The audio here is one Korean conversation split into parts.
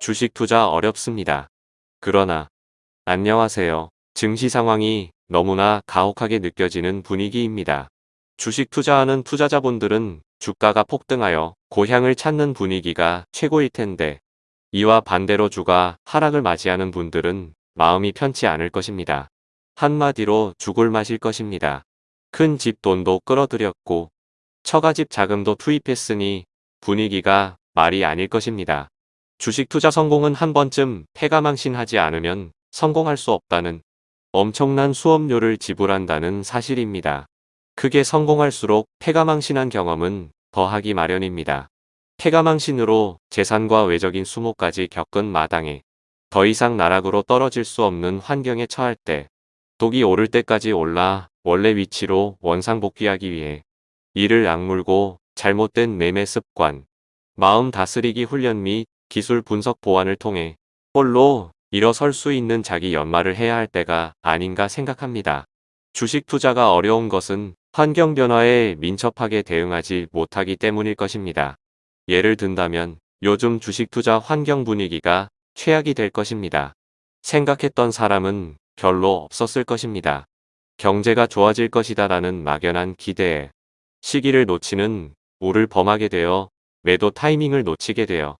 주식 투자 어렵습니다. 그러나 안녕하세요. 증시 상황이 너무나 가혹하게 느껴지는 분위기입니다. 주식 투자하는 투자자분들은 주가가 폭등하여 고향을 찾는 분위기가 최고일 텐데 이와 반대로 주가 하락을 맞이하는 분들은 마음이 편치 않을 것입니다. 한마디로 죽을 맛일 것입니다. 큰 집 돈도 끌어들였고 처가집 자금도 투입했으니 분위기가 말이 아닐 것입니다. 주식 투자 성공은 한 번쯤 패가망신하지 않으면 성공할 수 없다는 엄청난 수업료를 지불한다는 사실입니다. 크게 성공할수록 패가망신한 경험은 더하기 마련입니다. 패가망신으로 재산과 외적인 수모까지 겪은 마당에 더 이상 나락으로 떨어질 수 없는 환경에 처할 때 독이 오를 때까지 올라 원래 위치로 원상복귀하기 위해 이를 악물고 잘못된 매매 습관, 마음 다스리기 훈련 및 기술 분석 보완을 통해 홀로 일어설 수 있는 자기 연마를 해야 할 때가 아닌가 생각합니다. 주식 투자가 어려운 것은 환경 변화에 민첩하게 대응하지 못하기 때문일 것입니다. 예를 든다면 요즘 주식 투자 환경 분위기가 최악이 될 것입니다. 생각했던 사람은 별로 없었을 것입니다. 경제가 좋아질 것이다 라는 막연한 기대에 시기를 놓치는 우를 범하게 되어 매도 타이밍을 놓치게 되어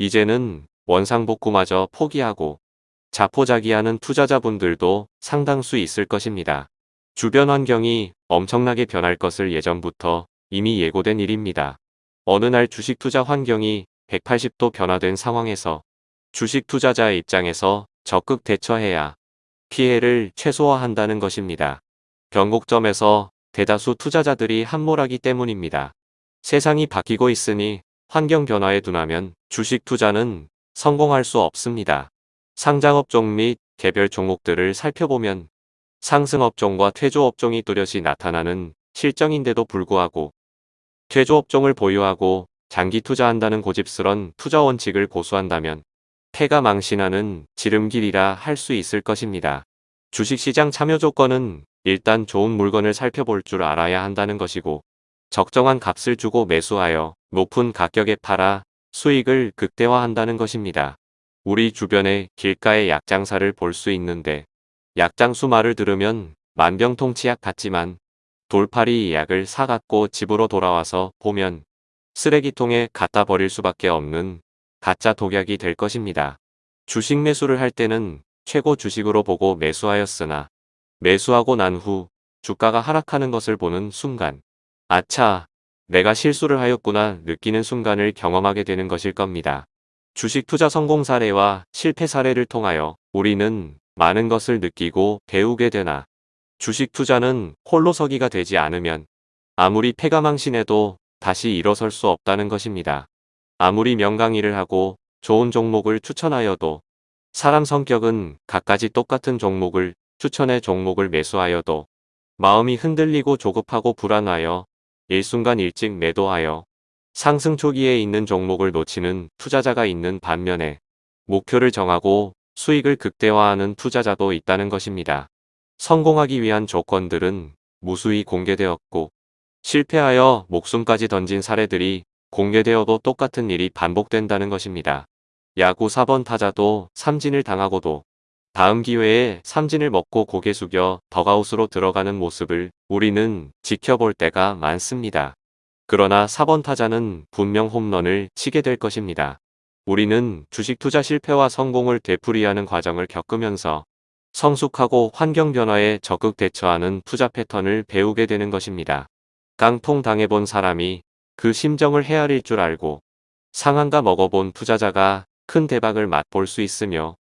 이제는 원상복구마저 포기하고 자포자기하는 투자자분들도 상당수 있을 것입니다. 주변 환경이 엄청나게 변할 것을 예전부터 이미 예고된 일입니다. 어느 날 주식 투자 환경이 180도 변화된 상황에서 주식 투자자의 입장에서 적극 대처해야 피해를 최소화한다는 것입니다. 변곡점에서 대다수 투자자들이 함몰하기 때문입니다. 세상이 바뀌고 있으니 환경 변화에 둔하면 주식 투자는 성공할 수 없습니다. 상장업종 및 개별 종목들을 살펴보면 상승업종과 퇴조업종이 뚜렷이 나타나는 실정인데도 불구하고 퇴조업종을 보유하고 장기 투자한다는 고집스런 투자 원칙을 고수한다면 폐가 망신하는 지름길이라 할 수 있을 것입니다. 주식시장 참여 조건은 일단 좋은 물건을 살펴볼 줄 알아야 한다는 것이고 적정한 값을 주고 매수하여 높은 가격에 팔아 수익을 극대화한다는 것입니다. 우리 주변에 길가의 약장사를 볼 수 있는데 약장수 말을 들으면 만병통치약 같지만 돌팔이 약을 사갖고 집으로 돌아와서 보면 쓰레기통에 갖다 버릴 수밖에 없는 가짜 독약이 될 것입니다. 주식 매수를 할 때는 최고 주식으로 보고 매수하였으나 매수하고 난 후 주가가 하락하는 것을 보는 순간 아차 내가 실수를 하였구나 느끼는 순간을 경험하게 되는 것일 겁니다. 주식 투자 성공 사례와 실패 사례를 통하여 우리는 많은 것을 느끼고 배우게 되나 주식 투자는 홀로 서기가 되지 않으면 아무리 패가망신해도 다시 일어설 수 없다는 것입니다. 아무리 명강의를 하고 좋은 종목을 추천하여도 사람 성격은 갖가지 똑같은 종목을 추천해 종목을 매수하여도 마음이 흔들리고 조급하고 불안하여 일순간 일찍 매도하여 상승 초기에 있는 종목을 놓치는 투자자가 있는 반면에 목표를 정하고 수익을 극대화하는 투자자도 있다는 것입니다. 성공하기 위한 조건들은 무수히 공개되었고 실패하여 목숨까지 던진 사례들이 공개되어도 똑같은 일이 반복된다는 것입니다. 야구 4번 타자도 삼진을 당하고도 다음 기회에 삼진을 먹고 고개 숙여 덕아웃으로 들어가는 모습을 우리는 지켜볼 때가 많습니다. 그러나 4번 타자는 분명 홈런을 치게 될 것입니다. 우리는 주식 투자 실패와 성공을 되풀이하는 과정을 겪으면서 성숙하고 환경 변화에 적극 대처하는 투자 패턴을 배우게 되는 것입니다. 깡통 당해본 사람이 그 심정을 헤아릴 줄 알고 상한가 먹어본 투자자가 큰 대박을 맛볼 수 있으며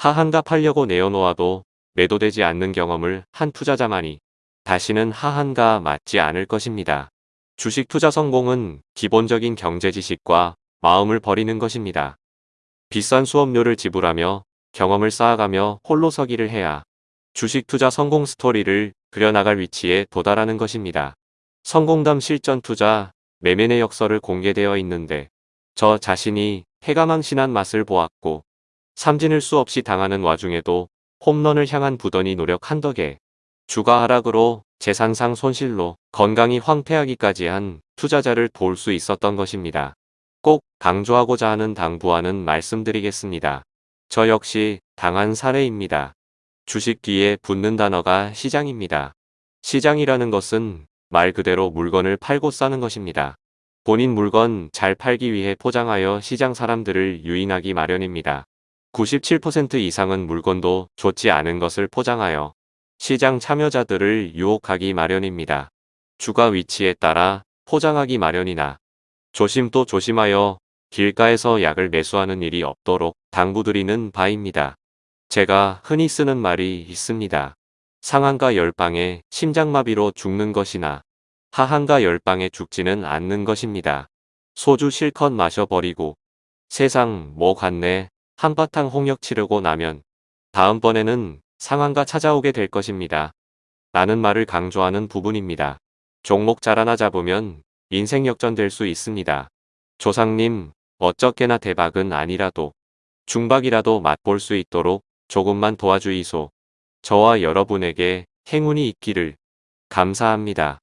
하한가 팔려고 내어놓아도 매도되지 않는 경험을 한 투자자만이 다시는 하한가 맞지 않을 것입니다. 주식 투자 성공은 기본적인 경제 지식과 마음을 버리는 것입니다. 비싼 수업료를 지불하며 경험을 쌓아가며 홀로 서기를 해야 주식 투자 성공 스토리를 그려나갈 위치에 도달하는 것입니다. 성공담 실전 투자 매매의 역설을 공개되어 있는데 저 자신이 해가 망신한 맛을 보았고 삼진을 수없이 당하는 와중에도 홈런을 향한 부단히 노력한 덕에 주가 하락으로 재산상 손실로 건강이 황폐하기까지 한 투자자를 도울 수 있었던 것입니다. 꼭 강조하고자 하는 당부하는 말씀드리겠습니다. 저 역시 당한 사례입니다. 주식 뒤에 붙는 단어가 시장입니다. 시장이라는 것은 말 그대로 물건을 팔고 싸는 것입니다. 본인 물건 잘 팔기 위해 포장하여 시장 사람들을 유인하기 마련입니다. 97% 이상은 물건도 좋지 않은 것을 포장하여 시장 참여자들을 유혹하기 마련입니다. 주가 위치에 따라 포장하기 마련이나 조심 또 조심하여 길가에서 약을 매수하는 일이 없도록 당부드리는 바입니다. 제가 흔히 쓰는 말이 있습니다. 상한가 열방에 심장마비로 죽는 것이나 하한가 열방에 죽지는 않는 것입니다. 소주 실컷 마셔버리고 세상 뭐 같네 한바탕 홍역 치르고 나면 다음번에는 상한가 찾아오게 될 것입니다. 라는 말을 강조하는 부분입니다. 종목 잘 하나 잡으면 인생 역전될 수 있습니다. 조상님 어쩌게나 대박은 아니라도 중박이라도 맛볼 수 있도록 조금만 도와주이소. 저와 여러분에게 행운이 있기를 감사합니다.